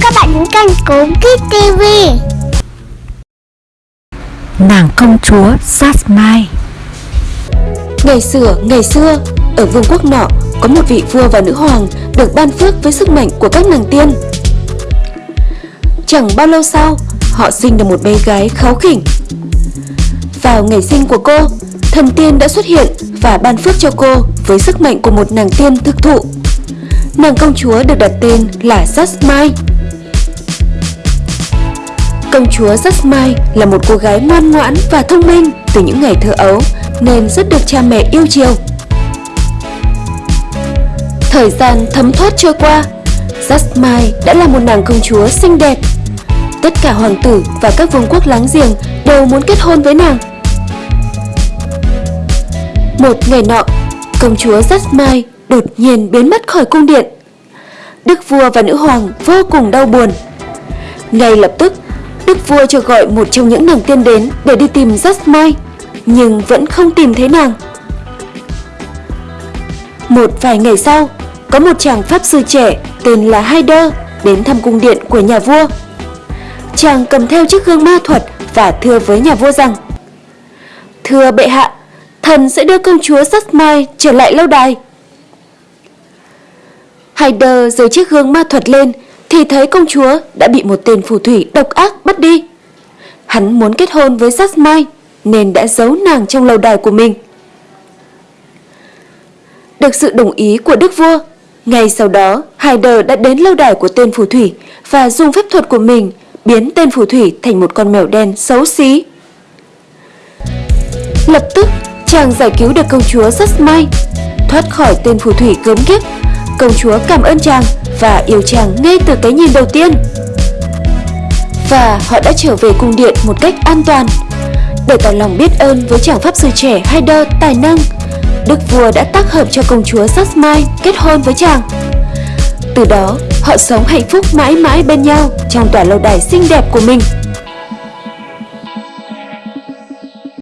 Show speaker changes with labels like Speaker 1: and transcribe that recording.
Speaker 1: các bạn đến kênh Cốm Kids TV
Speaker 2: Nàng công chúa Jasmine
Speaker 3: Ngày xưa, ngày xưa, ở vương quốc nọ có một vị vua và nữ hoàng được ban phước với sức mạnh của các nàng tiên. Chẳng bao lâu sau, họ sinh được một bé gái kháu khỉnh. Vào ngày sinh của cô, thần tiên đã xuất hiện và ban phước cho cô với sức mạnh của một nàng tiên thực thụ. Nàng công chúa được đặt tên là Jasmine. Công chúa Jasmine là một cô gái ngoan ngoãn và thông minh từ những ngày thơ ấu nên rất được cha mẹ yêu chiều. Thời gian thấm thoát trôi qua, Jasmine đã là một nàng công chúa xinh đẹp. Tất cả hoàng tử và các vương quốc láng giềng đều muốn kết hôn với nàng. Một ngày nọ, công chúa Jasmine đột nhiên biến mất khỏi cung điện. Đức vua và nữ hoàng vô cùng đau buồn. Ngay lập tức, vua cho gọi một trong những nàng tiên đến để đi tìm Jasmine, nhưng vẫn không tìm thấy nàng. Một vài ngày sau, có một chàng pháp sư trẻ tên là Haider đến thăm cung điện của nhà vua. Chàng cầm theo chiếc gương ma thuật và thưa với nhà vua rằng Thưa bệ hạ, thần sẽ đưa công chúa Jasmine trở lại lâu đài. Haider giơ chiếc gương ma thuật lên thì thấy công chúa đã bị một tên phù thủy độc ác bắt đi. Hắn muốn kết hôn với Jasmine nên đã giấu nàng trong lâu đài của mình. Được sự đồng ý của đức vua, ngay sau đó Haider đã đến lâu đài của tên phù thủy và dùng phép thuật của mình biến tên phù thủy thành một con mèo đen xấu xí. Lập tức, chàng giải cứu được công chúa Jasmine, thoát khỏi tên phù thủy gớm ghiếc. Công chúa cảm ơn chàng và yêu chàng ngay từ cái nhìn đầu tiên. Và họ đã trở về cung điện một cách an toàn. Để tỏ lòng biết ơn với chàng pháp sư trẻ Haider tài năng, Đức vua đã tác hợp cho công chúa Jasmine kết hôn với chàng. Từ đó, họ sống hạnh phúc mãi mãi bên nhau trong tòa lâu đài xinh đẹp của mình.